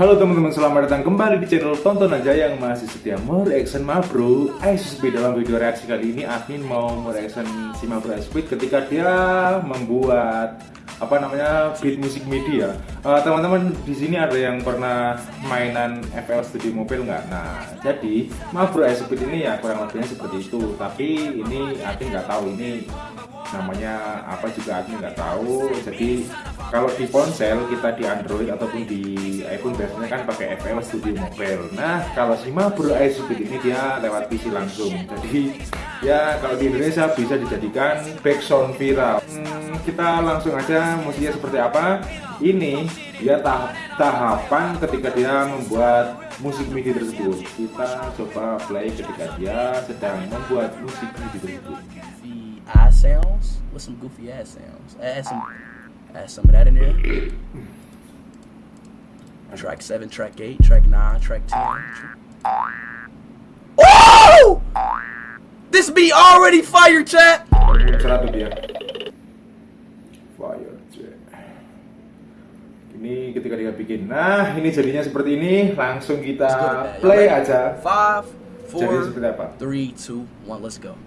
Halo teman-teman, selamat datang kembali di channel Tonton Aja yang masih setia mereaction Mabro ISP dalam video reaksi kali ini admin mau mereaction si Mabro Speed ketika dia membuat apa namanya beat musik media. Uh, teman-teman di sini ada yang pernah mainan FL Studio Mobile nggak? Nah, jadi Mabro Speed ini ya kurang lebihnya seperti itu. Tapi ini admin nggak tahu ini namanya apa juga admin nggak tahu. Jadi kalau di ponsel kita di Android ataupun di iPhone biasanya kan pakai FL Studio Mobile. Nah kalau si Mabro iSpeed ini dia lewat PC langsung. Jadi ya kalau di Indonesia bisa dijadikan background viral. Hmm, kita langsung aja musiknya seperti apa. Ini dia tahap tahapan ketika dia membuat musik MIDI tersebut. Kita coba play ketika dia sedang membuat musik MIDI tersebut I sounds with some goofy ass sounds. Add some, add some of that in there. Track seven, track eight, track nine, track ten. Oh! This be already fire, chat. Fire, chat. Ini ketika dia bikin. Nah, ini jadinya seperti ini. Langsung kita play aja. Five, four, Jadi seperti apa? three, two, one. Let's go.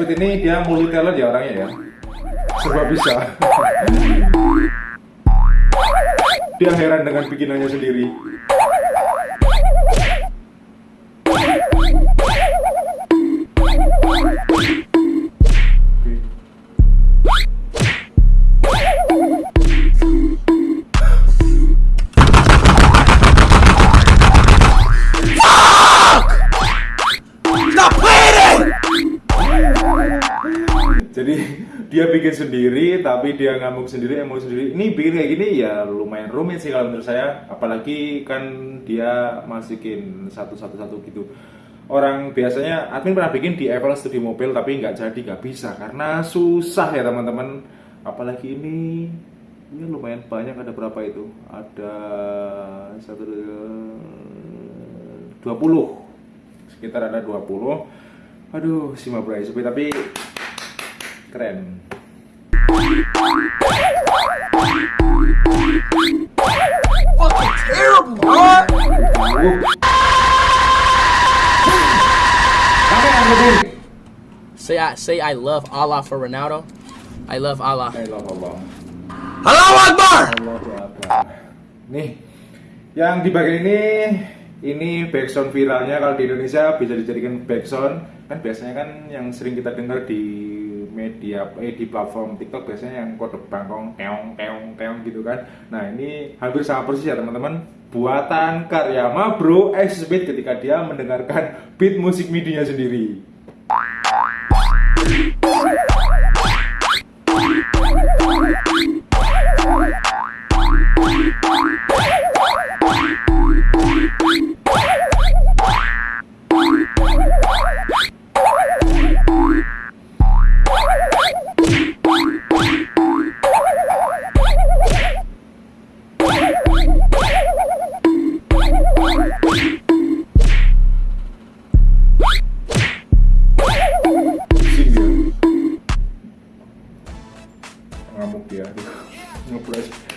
Speed ini dia multi talent ya orangnya ya? Serba bisa. Dia heran dengan bikinannya sendiri jadi dia bikin sendiri tapi dia ngamuk sendiri emosi sendiri. Ini bikin kayak gini ya lumayan rumit sih kalau menurut saya. Apalagi kan dia masukin satu-satu-satu gitu. Orang biasanya admin pernah bikin di Apple Studio Mobile tapi nggak jadi nggak bisa. Karena susah ya teman-teman. Apalagi ini ini lumayan banyak. Ada berapa itu? Ada satu dua puluh. Sekitar ada 20 aduh si Mabrai tapi keren. Say I say I love Allah for Ronaldo. I love Allah. I love Allah Allahu Akbar. Allahu Akbar. Nih, yang di bagian ini ini backsound viralnya kalau di Indonesia bisa dijadikan backsound kan biasanya kan yang sering kita dengar di media eh di platform TikTok biasanya yang kode bangkong keong keong keong gitu kan. Nah ini hampir sama persis ya teman-teman buatan karya Mabro Speed ketika dia mendengarkan beat musik midinya sendiri.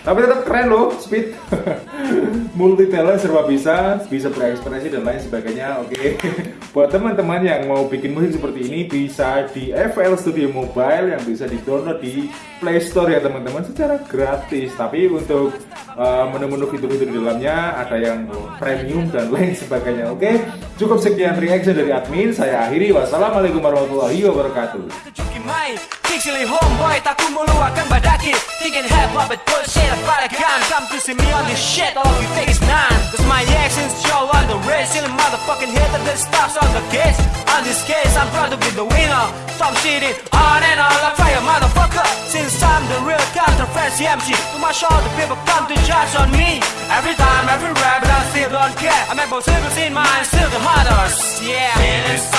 Tapi tetap keren loh speed multi talent serba bisa bisa berekspresi dan lain sebagainya oke. Buat teman-teman yang mau bikin musik seperti ini bisa di FL Studio Mobile yang bisa di download di Play Store ya teman-teman secara gratis. Tapi untuk uh, menu-menu fitur-fitur di dalamnya ada yang premium dan lain sebagainya oke. Cukup sekian reaction dari admin saya akhiri. Wassalamualaikum warahmatullahi wabarakatuh. Pixely homeboy tak ku meluahkan badaki. Thinking hip hop but bullshit about a gun. Come to see me on this shit all you take is none Cause my actions show on the race Still motherfucking hit that stops on the case On this case I'm proud to be the winner. Stop shitting on and all on like fire motherfucker. Since I'm the real controversy MC To my show the people come to judge on me. Every time, every rap but I still don't care. I'm able to in mind, still the hardest Yeah